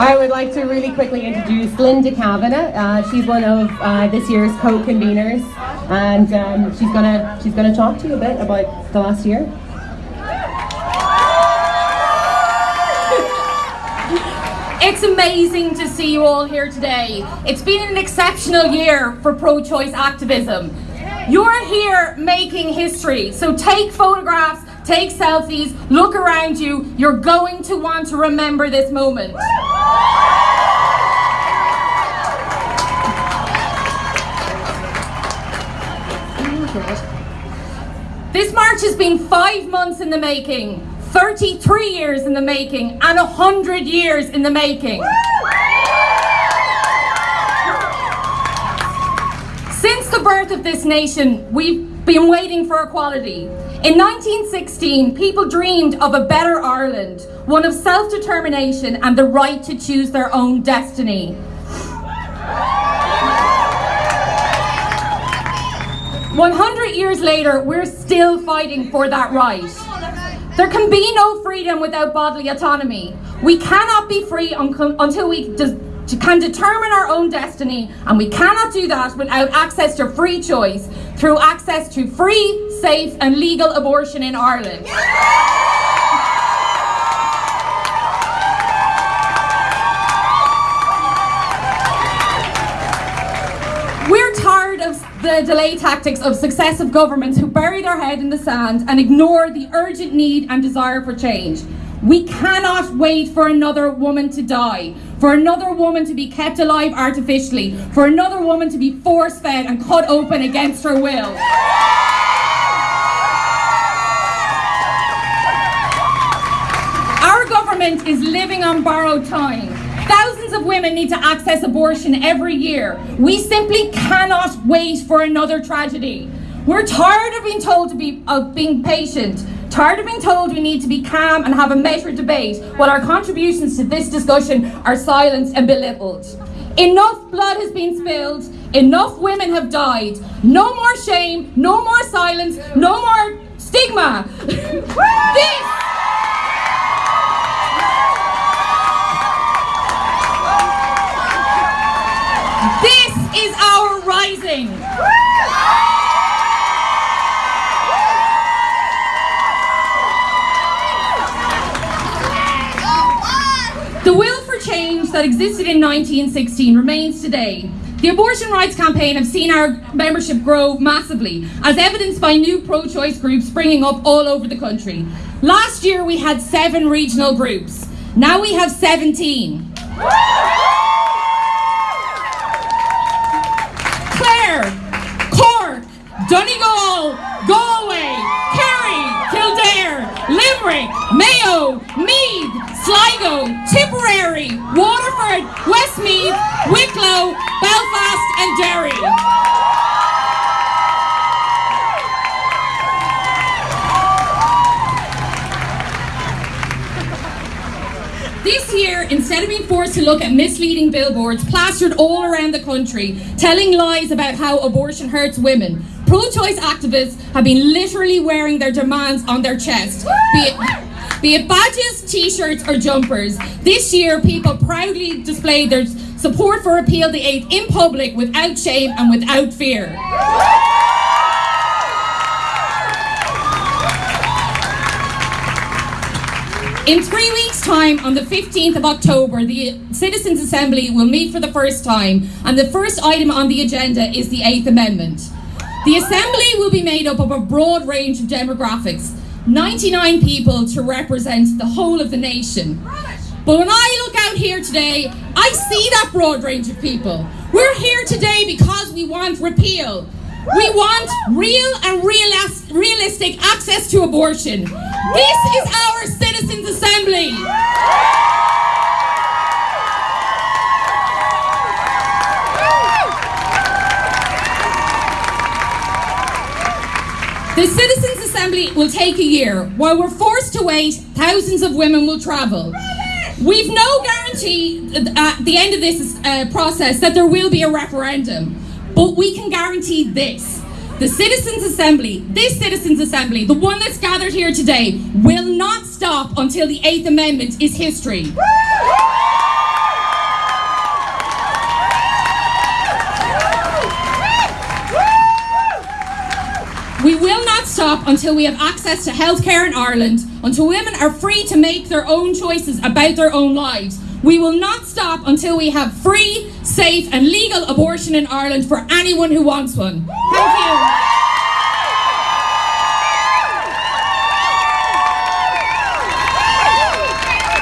I would like to really quickly introduce Linda Kavanagh. Uh, she's one of uh, this year's co-conveners, and um, she's gonna she's gonna talk to you a bit about the last year. It's amazing to see you all here today. It's been an exceptional year for pro-choice activism. You're here making history, so take photographs, take selfies, look around you. You're going to want to remember this moment. This march has been five months in the making. 33 years in the making and 100 years in the making. Since the birth of this nation, we've been waiting for equality. In 1916, people dreamed of a better Ireland, one of self-determination and the right to choose their own destiny. 100 years later, we're still fighting for that right. There can be no freedom without bodily autonomy. We cannot be free until we can determine our own destiny and we cannot do that without access to free choice through access to free, safe and legal abortion in Ireland. The delay tactics of successive governments who bury their head in the sand and ignore the urgent need and desire for change. We cannot wait for another woman to die, for another woman to be kept alive artificially, for another woman to be force-fed and cut open against her will. Our government is living on borrowed time. Women need to access abortion every year. We simply cannot wait for another tragedy. We're tired of being told to be of being patient, tired of being told we need to be calm and have a measured debate while our contributions to this discussion are silenced and belittled. Enough blood has been spilled, enough women have died. No more shame, no more silence, no more stigma. this This is our rising. The will for change that existed in 1916 remains today. The abortion rights campaign have seen our membership grow massively, as evidenced by new pro-choice groups springing up all over the country. Last year we had seven regional groups. Now we have 17. Donegal, Galway, Kerry, Kildare, Limerick, Mayo, Meath, Sligo, Tipperary, Waterford, Westmeath, Wicklow, Belfast and Derry. This year, instead of being forced to look at misleading billboards plastered all around the country, telling lies about how abortion hurts women, pro-choice activists have been literally wearing their demands on their chest, be it, be it badges, t-shirts or jumpers. This year, people proudly displayed their support for Repeal the 8th in public without shame and without fear. In three weeks' time, on the 15th of October, the Citizens' Assembly will meet for the first time, and the first item on the agenda is the Eighth Amendment. The Assembly will be made up of a broad range of demographics, 99 people to represent the whole of the nation. But when I look out here today, I see that broad range of people. We're here today because we want repeal. We want real and realistic access to abortion. This is our Citizens' Assembly. The Citizens' Assembly will take a year. While we're forced to wait, thousands of women will travel. We've no guarantee at the end of this uh, process that there will be a referendum, but we can guarantee this. The Citizens' Assembly, this Citizens' Assembly, the one that's gathered here today, will not stop until the Eighth Amendment is history. We will not stop until we have access to healthcare in Ireland, until women are free to make their own choices about their own lives. We will not stop until we have free, safe, and legal abortion in Ireland for anyone who wants one. Thank you.